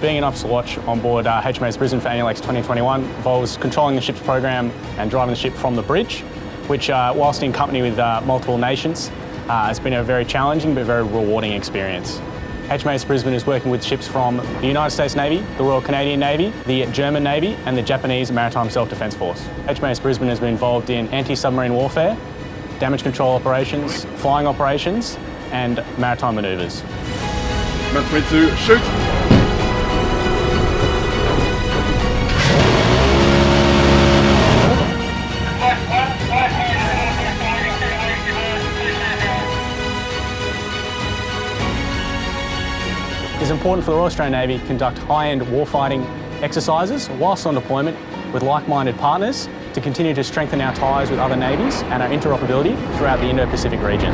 Being an officer watch on board uh, HMAS Brisbane for ANNUALEX 2021 involves controlling the ship's program and driving the ship from the bridge, which, uh, whilst in company with uh, multiple nations, uh, has been a very challenging but very rewarding experience. HMAS Brisbane is working with ships from the United States Navy, the Royal Canadian Navy, the German Navy and the Japanese Maritime Self-Defence Force. HMAS Brisbane has been involved in anti-submarine warfare, damage control operations, flying operations and maritime manoeuvres. Meant me to shoot. It is important for the Royal Australian Navy to conduct high-end warfighting exercises whilst on deployment with like-minded partners to continue to strengthen our ties with other navies and our interoperability throughout the Indo-Pacific region.